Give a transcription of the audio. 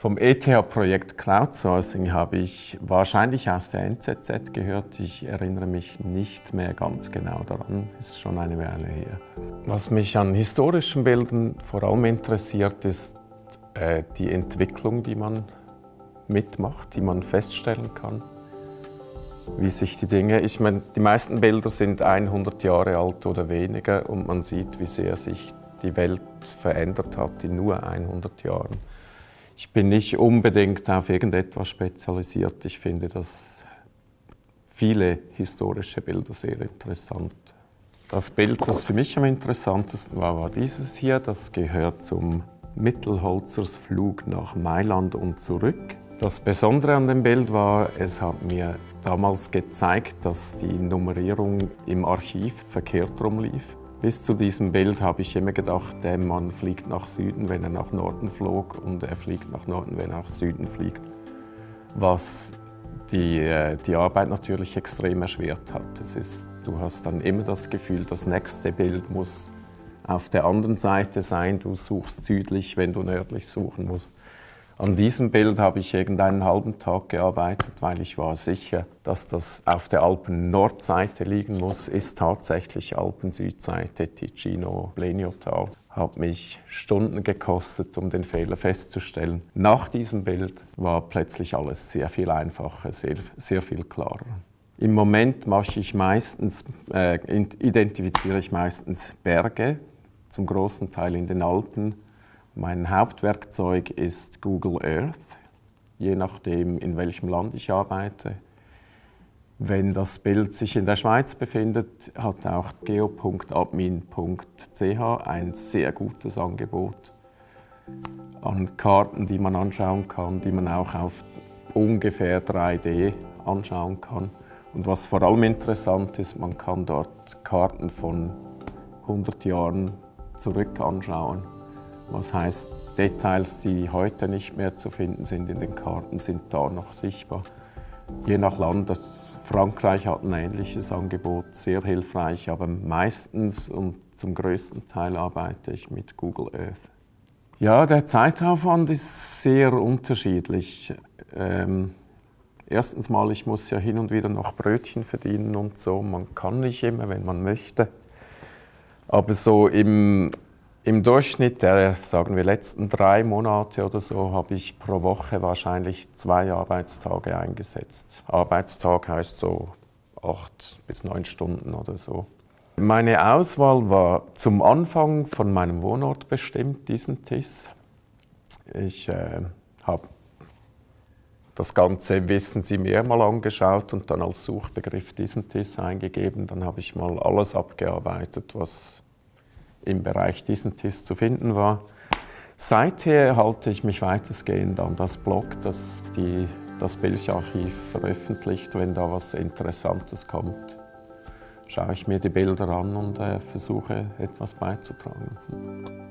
Vom ETH-Projekt Crowdsourcing habe ich wahrscheinlich aus der NZZ gehört. Ich erinnere mich nicht mehr ganz genau daran, ist schon eine Weile her. Was mich an historischen Bildern vor allem interessiert, ist äh, die Entwicklung, die man mitmacht, die man feststellen kann. Wie sich die Dinge, ich meine, die meisten Bilder sind 100 Jahre alt oder weniger und man sieht, wie sehr sich die Welt verändert hat in nur 100 Jahren. Ich bin nicht unbedingt auf irgendetwas spezialisiert. Ich finde das viele historische Bilder sehr interessant. Das Bild, das für mich am interessantesten war, war dieses hier. Das gehört zum Mittelholzers Flug nach Mailand und zurück. Das Besondere an dem Bild war, es hat mir damals gezeigt, dass die Nummerierung im Archiv verkehrt rumlief. Bis zu diesem Bild habe ich immer gedacht, der Mann fliegt nach Süden, wenn er nach Norden flog und er fliegt nach Norden, wenn er nach Süden fliegt. Was die, äh, die Arbeit natürlich extrem erschwert hat. Es ist, du hast dann immer das Gefühl, das nächste Bild muss auf der anderen Seite sein. Du suchst südlich, wenn du nördlich suchen musst. An diesem Bild habe ich irgendeinen halben Tag gearbeitet, weil ich war sicher, dass das auf der Alpen-Nordseite liegen muss, ist tatsächlich Alpen-Südseite, Ticino-Bleniotal. Hat mich Stunden gekostet, um den Fehler festzustellen. Nach diesem Bild war plötzlich alles sehr viel einfacher, sehr, sehr viel klarer. Im Moment mache ich meistens, äh, identifiziere ich meistens Berge, zum großen Teil in den Alpen, mein Hauptwerkzeug ist Google Earth, je nachdem, in welchem Land ich arbeite. Wenn das Bild sich in der Schweiz befindet, hat auch geo.admin.ch ein sehr gutes Angebot an Karten, die man anschauen kann, die man auch auf ungefähr 3D anschauen kann. Und was vor allem interessant ist, man kann dort Karten von 100 Jahren zurück anschauen. Was heißt, Details, die heute nicht mehr zu finden sind in den Karten, sind da noch sichtbar. Je nach Land, Frankreich hat ein ähnliches Angebot, sehr hilfreich, aber meistens und zum größten Teil arbeite ich mit Google Earth. Ja, der Zeitaufwand ist sehr unterschiedlich. Ähm, erstens mal, ich muss ja hin und wieder noch Brötchen verdienen und so. Man kann nicht immer, wenn man möchte. Aber so im im Durchschnitt der, sagen wir, letzten drei Monate oder so habe ich pro Woche wahrscheinlich zwei Arbeitstage eingesetzt. Arbeitstag heißt so acht bis neun Stunden oder so. Meine Auswahl war zum Anfang von meinem Wohnort bestimmt, diesen TIS. Ich äh, habe das Ganze, wissen Sie, mir mal angeschaut und dann als Suchbegriff diesen TIS eingegeben. Dann habe ich mal alles abgearbeitet, was im Bereich diesen TIS zu finden war. Seither halte ich mich weitestgehend an das Blog, das die, das Bildarchiv veröffentlicht. Wenn da was Interessantes kommt, schaue ich mir die Bilder an und äh, versuche etwas beizutragen.